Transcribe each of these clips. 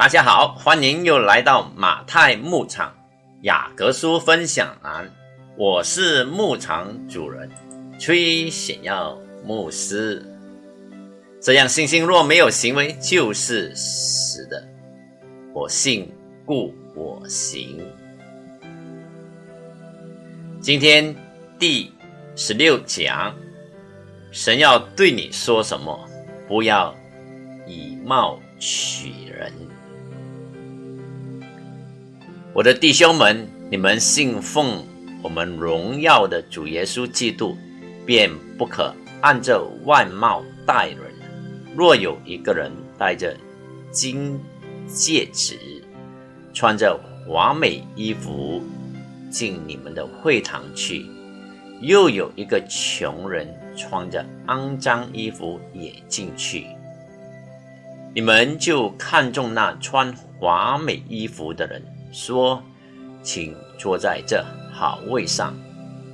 大家好，欢迎又来到马太牧场雅各书分享栏，我是牧场主人崔显耀牧师。这样信心若没有行为，就是死的。我信，故我行。今天第十六讲，神要对你说什么？不要以貌取人。我的弟兄们，你们信奉我们荣耀的主耶稣基督，便不可按照外貌待人。若有一个人戴着金戒指，穿着华美衣服进你们的会堂去，又有一个穷人穿着肮脏衣服也进去，你们就看中那穿华美衣服的人。说：“请坐在这好位上。”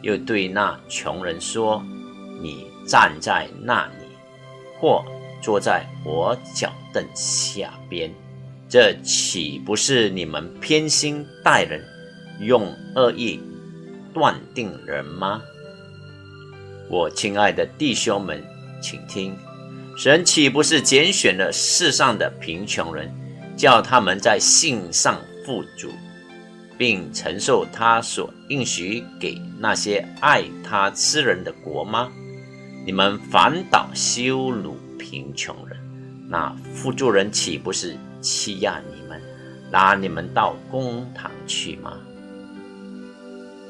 又对那穷人说：“你站在那里，或坐在我脚凳下边。这岂不是你们偏心待人，用恶意断定人吗？”我亲爱的弟兄们，请听：神岂不是拣选了世上的贫穷人，叫他们在信上？富足，并承受他所应许给那些爱他之人的国吗？你们反倒羞辱贫穷人，那富足人岂不是欺压你们，拉你们到公堂去吗？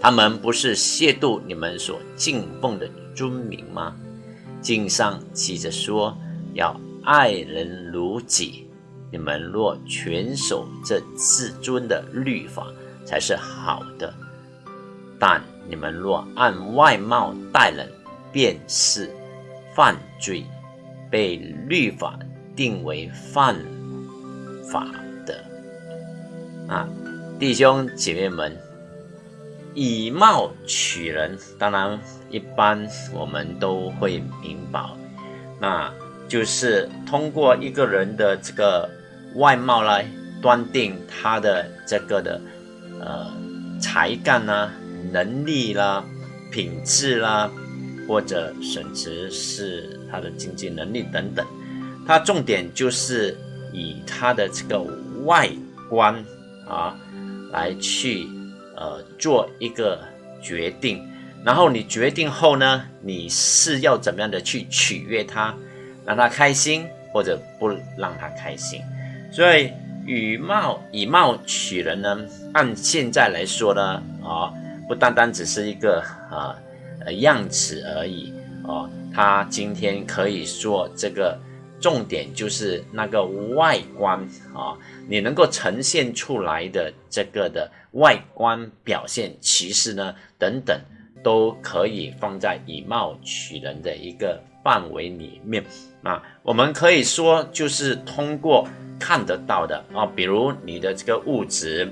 他们不是亵渎你们所敬奉的尊名吗？经上记着说，要爱人如己。你们若全守这至尊的律法，才是好的；但你们若按外貌待人，便是犯罪，被律法定为犯法的。啊，弟兄姐妹们，以貌取人，当然一般我们都会明白，那就是通过一个人的这个。外貌来断定他的这个的呃才干啦、能力啦、品质啦，或者甚至是他的经济能力等等。他重点就是以他的这个外观啊来去呃做一个决定，然后你决定后呢，你是要怎么样的去取悦他，让他开心，或者不让他开心。所以，以貌以貌取人呢？按现在来说呢，啊，不单单只是一个啊呃样子而已啊。他今天可以说这个重点就是那个外观啊，你能够呈现出来的这个的外观表现，其实呢等等都可以放在以貌取人的一个范围里面啊。我们可以说就是通过。看得到的啊，比如你的这个物质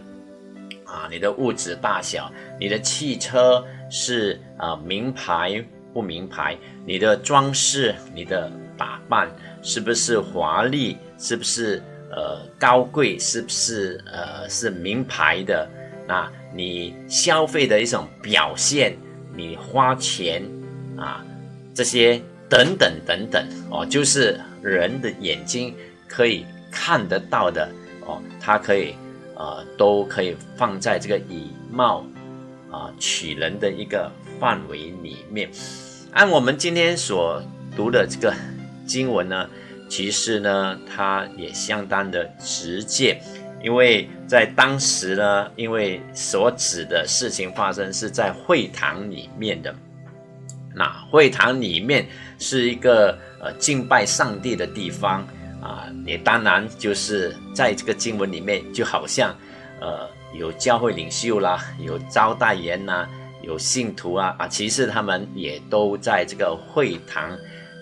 啊，你的物质大小，你的汽车是啊名牌不名牌，你的装饰，你的打扮是不是华丽，是不是呃高贵，是不是呃是名牌的？那你消费的一种表现，你花钱啊这些等等等等哦，就是人的眼睛可以。看得到的哦，它可以，呃，都可以放在这个以貌啊取人的一个范围里面。按我们今天所读的这个经文呢，其实呢，它也相当的直接，因为在当时呢，因为所指的事情发生是在会堂里面的，那会堂里面是一个呃敬拜上帝的地方。啊，也当然就是在这个经文里面，就好像，呃，有教会领袖啦，有招待员呐，有信徒啊，啊，其实他们也都在这个会堂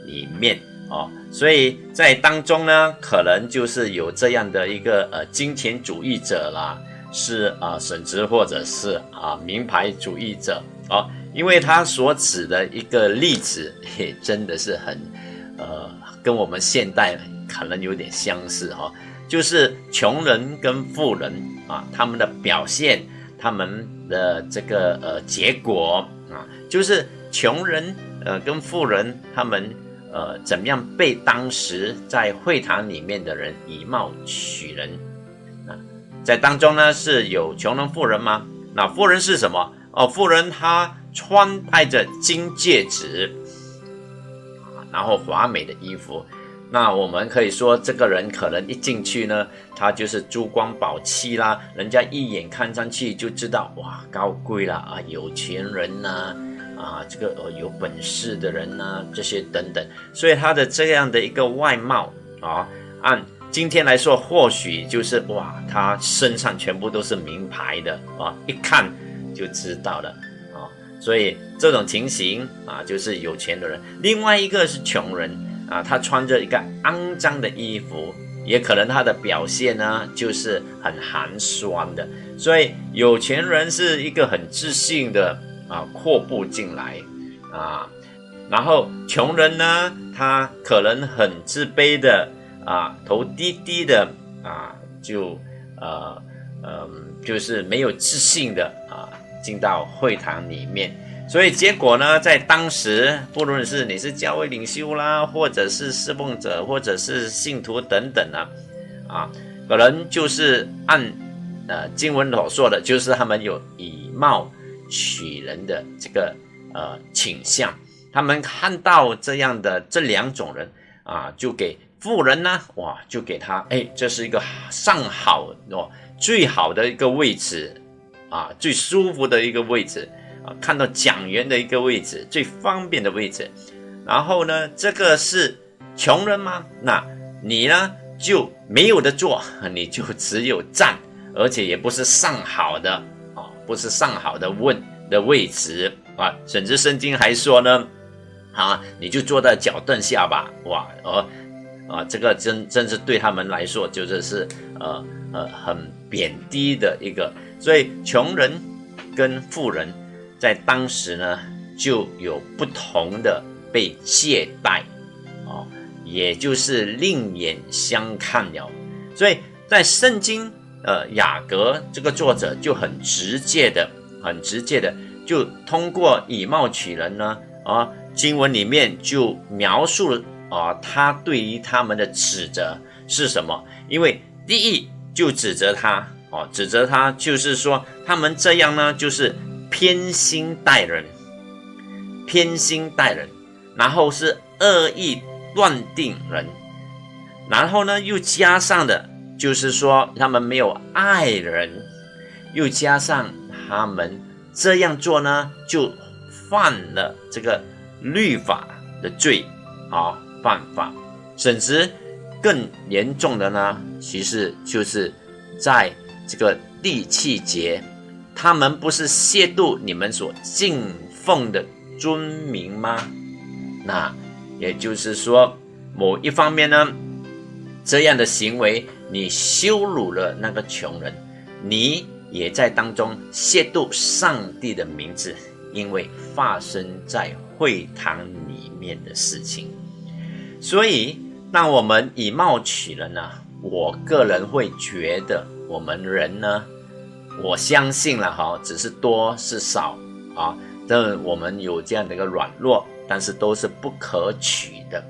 里面哦，所以在当中呢，可能就是有这样的一个呃金钱主义者啦，是啊，甚至或者是啊名牌主义者哦，因为他所指的一个例子 也真的是很，呃，跟我们现代。可能有点相似哈，就是穷人跟富人啊，他们的表现，他们的这个呃结果啊，就是穷人呃跟富人他们呃怎么样被当时在会堂里面的人以貌取人啊，在当中呢是有穷人富人吗？那富人是什么？哦，富人他穿戴着金戒指。啊，然后华美的衣服。那我们可以说，这个人可能一进去呢，他就是珠光宝气啦，人家一眼看上去就知道，哇，高贵啦啊，有钱人呐，啊，这个呃有本事的人呐，这些等等，所以他的这样的一个外貌啊，按今天来说，或许就是哇，他身上全部都是名牌的啊，一看就知道了，所以这种情形啊，就是有钱的人，另外一个是穷人。啊，他穿着一个肮脏的衣服，也可能他的表现呢就是很寒酸的。所以有钱人是一个很自信的啊，阔步进来啊，然后穷人呢，他可能很自卑的啊，头低低的啊，就呃嗯，就是没有自信的啊，进到会堂里面。所以结果呢，在当时，不论是你是教会领袖啦，或者是侍奉者，或者是信徒等等啊，啊，可能就是按呃经文所说的，就是他们有以貌取人的这个呃倾向。他们看到这样的这两种人啊，就给富人呢，哇，就给他，哎，这是一个上好哦，最好的一个位置啊，最舒服的一个位置。啊，看到讲员的一个位置，最方便的位置。然后呢，这个是穷人吗？那你呢就没有的坐，你就只有站，而且也不是上好的啊，不是上好的问的位置啊。甚至圣经还说呢，啊，你就坐在脚凳下吧。哇，哦，啊，这个真真是对他们来说，就是是呃呃很贬低的一个。所以穷人跟富人。在当时呢，就有不同的被借贷，哦，也就是另眼相看了。所以在圣经，呃，雅各这个作者就很直接的、很直接的，就通过以貌取人呢，啊，经文里面就描述了啊，他对于他们的指责是什么？因为第一就指责他，哦，指责他就是说他们这样呢，就是。偏心待人，偏心待人，然后是恶意断定人，然后呢，又加上的，就是说他们没有爱人，又加上他们这样做呢，就犯了这个律法的罪，啊，犯法，甚至更严重的呢，其实就是在这个第七节。他们不是亵渎你们所敬奉的尊名吗？那也就是说，某一方面呢，这样的行为你羞辱了那个穷人，你也在当中亵渎上帝的名字，因为发生在会堂里面的事情。所以，当我们以貌取人呢，我个人会觉得，我们人呢。我相信了哈，只是多是少啊，但我们有这样的一个软弱，但是都是不可取的。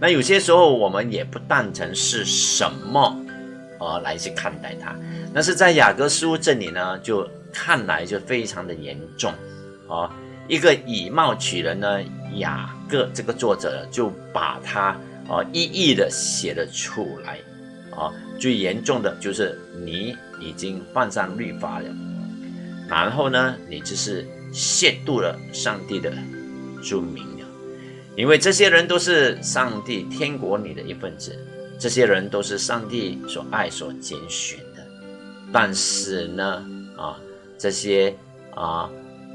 那有些时候我们也不当成是什么啊来去看待它。但是在雅各书这里呢，就看来就非常的严重啊。一个以貌取人呢，雅各这个作者就把它啊一一的写了出来啊。最严重的就是你。已经犯上律法了，然后呢，你就是亵渎了上帝的尊名了，因为这些人都是上帝天国里的一份子，这些人都是上帝所爱所拣选的，但是呢，啊，这些啊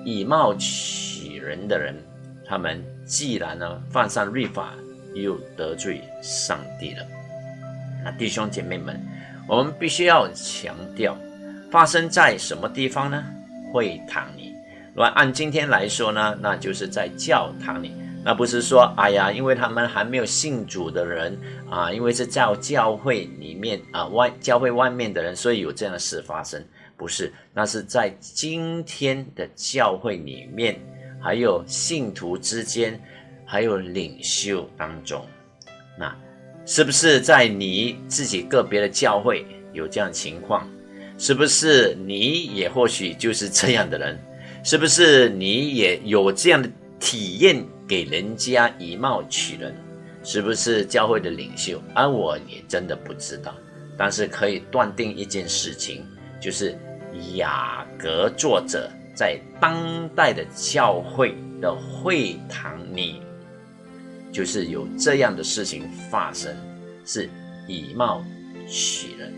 以貌取人的人，他们既然呢犯上律法，又得罪上帝了，那弟兄姐妹们。我们必须要强调，发生在什么地方呢？会堂里。如果按今天来说呢，那就是在教堂里。那不是说，哎呀，因为他们还没有信主的人啊，因为是在教会里面啊外教会外面的人，所以有这样的事发生。不是，那是在今天的教会里面，还有信徒之间，还有领袖当中，那是不是在你自己个别的教会有这样情况？是不是你也或许就是这样的人？是不是你也有这样的体验？给人家以貌取人，是不是教会的领袖？而我也真的不知道。但是可以断定一件事情，就是雅各作者在当代的教会的会堂里，就是有这样的事情发生，是以貌取人。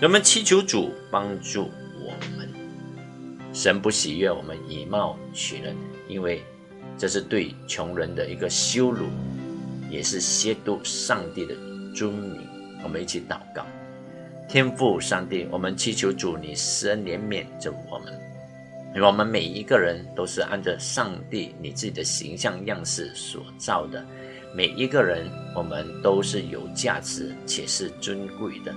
人们祈求主帮助我们，神不喜悦我们以貌取人，因为。这是对穷人的一个羞辱，也是亵渎上帝的尊名。我们一起祷告，天父上帝，我们祈求主你施恩怜悯着我们，因为我们每一个人都是按照上帝你自己的形象样式所造的，每一个人我们都是有价值且是尊贵的。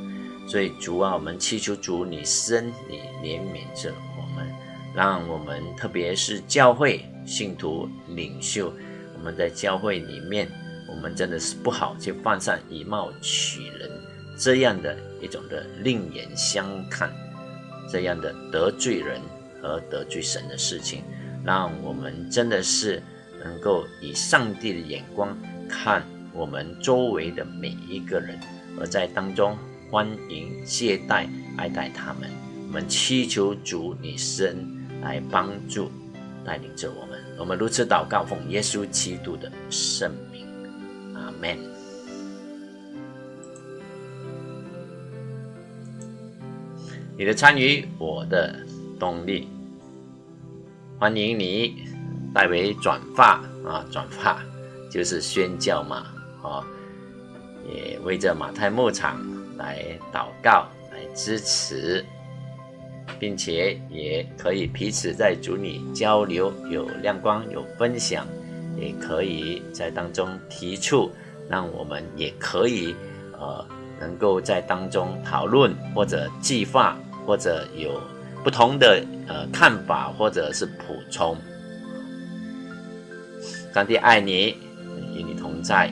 所以主啊，我们祈求主你施恩你怜悯着我们，让我们特别是教会。信徒领袖，我们在教会里面，我们真的是不好去犯上以貌取人这样的一种的另眼相看，这样的得罪人和得罪神的事情，让我们真的是能够以上帝的眼光看我们周围的每一个人，而在当中欢迎接待爱戴他们。我们祈求主你神来帮助。带领着我们，我们如此祷告，奉耶稣基督的圣名，阿门。你的参与，我的动力。欢迎你代为转发啊，转发就是宣教嘛，啊，也为这马太牧场来祷告，来支持。并且也可以彼此在主里交流，有亮光，有分享，也可以在当中提出，让我们也可以呃能够在当中讨论或者计划，或者有不同的呃看法或者是补充。上帝爱你，在，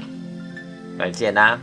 再见啦。